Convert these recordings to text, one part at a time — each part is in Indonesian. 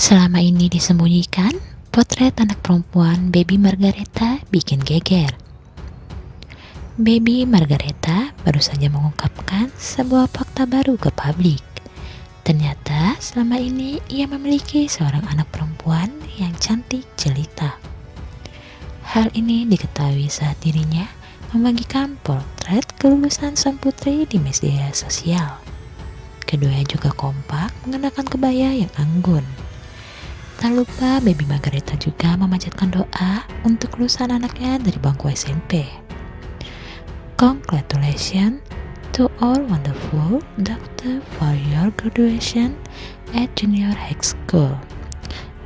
Selama ini disembunyikan, potret anak perempuan Baby Margareta bikin geger. Baby Margareta baru saja mengungkapkan sebuah fakta baru ke publik. Ternyata selama ini ia memiliki seorang anak perempuan yang cantik jelita. Hal ini diketahui saat dirinya membagikan potret kelulusan sang putri di media sosial. Keduanya juga kompak mengenakan kebaya yang anggun. Tak lupa Baby Margareta juga memanjatkan doa untuk lulusan anaknya dari bangku SMP. Congratulations to all wonderful doctor for your graduation at junior high school.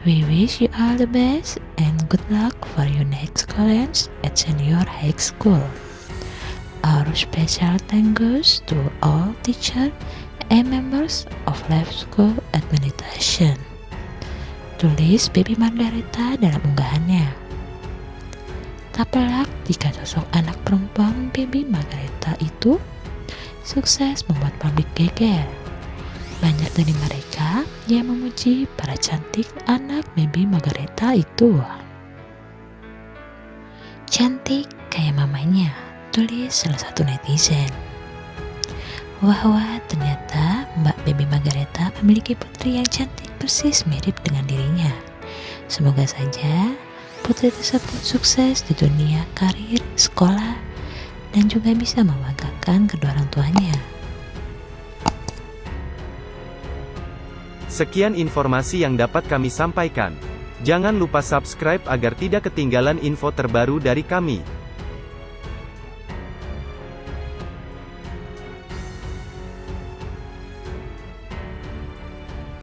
We wish you all the best and good luck for your next college at senior high school. Our special thanks goes to all teachers and members of Life School Administration tulis Baby Margareta dalam unggahannya. Tak pelak jika sosok anak perempuan Baby Margareta itu sukses membuat publik geger. Banyak dari mereka yang memuji para cantik anak Baby Margareta itu. Cantik kayak mamanya, tulis salah satu netizen. Wah wah, ternyata Mbak Baby Margareta memiliki putri yang cantik persis mirip dengan dirinya. Semoga saja putri tersebut sukses di dunia karir, sekolah, dan juga bisa membanggakan kedua orang tuanya. Sekian informasi yang dapat kami sampaikan. Jangan lupa subscribe agar tidak ketinggalan info terbaru dari kami.